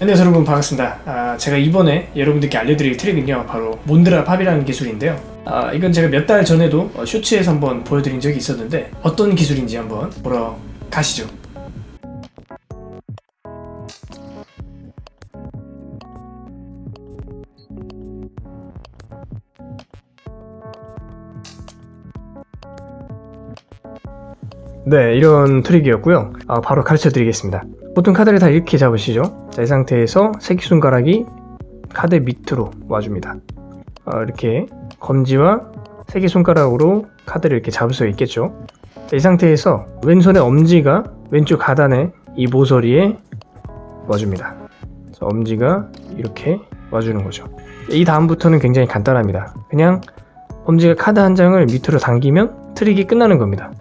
안녕하세요 여러분 반갑습니다. 아, 제가 이번에 여러분들께 알려드릴 트릭은요 바로 몬드라 팝이라는 기술인데요. 아, 이건 제가 몇 달 전에도 어, 쇼츠에서 한번 보여드린 적이 있었는데 어떤 기술인지 한번 보러 가시죠. 네 이런 트릭이었고요. 아, 바로 가르쳐 드리겠습니다 보통 카드를 다 이렇게 잡으시죠. 자, 이 상태에서 새끼손가락이 카드 밑으로 와줍니다. 어, 이렇게 검지와 새끼손가락으로 카드를 이렇게 잡을 수 있겠죠. 자, 이 상태에서 왼손의 엄지가 왼쪽 하단에 이 모서리에 와줍니다. 그래서 엄지가 이렇게 와주는 거죠. 이 다음부터는 굉장히 간단합니다. 그냥 엄지가 카드 한 장을 밑으로 당기면 트릭이 끝나는 겁니다.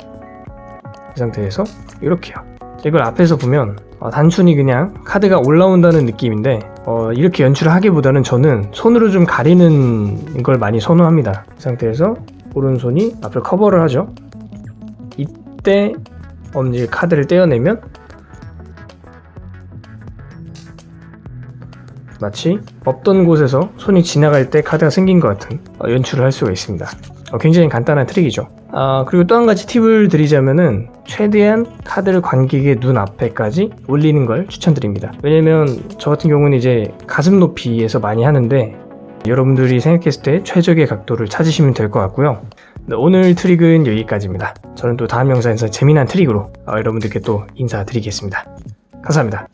이 상태에서 이렇게요 이걸 앞에서 보면 어, 단순히 그냥 카드가 올라온다는 느낌인데 어, 이렇게 연출을 하기보다는 저는 손으로 좀 가리는 걸 많이 선호합니다. 이 상태에서 오른손이 앞을 커버를 하죠. 이때 엄지 카드를 떼어내면 마치 없던 곳에서 손이 지나갈 때 카드가 생긴 것 같은 어, 연출을 할 수가 있습니다. 어, 굉장히 간단한 트릭이죠 아, 그리고 또 한 가지 팁을 드리자면은 최대한 카드를 관객의 눈 앞에까지 올리는 걸 추천드립니다. 왜냐면 저 같은 경우는 이제 가슴 높이에서 많이 하는데 여러분들이 생각했을 때 최적의 각도를 찾으시면 될 것 같고요. 네, 오늘 트릭은 여기까지입니다. 저는 또 다음 영상에서 재미난 트릭으로 어, 여러분들께 또 인사드리겠습니다. 감사합니다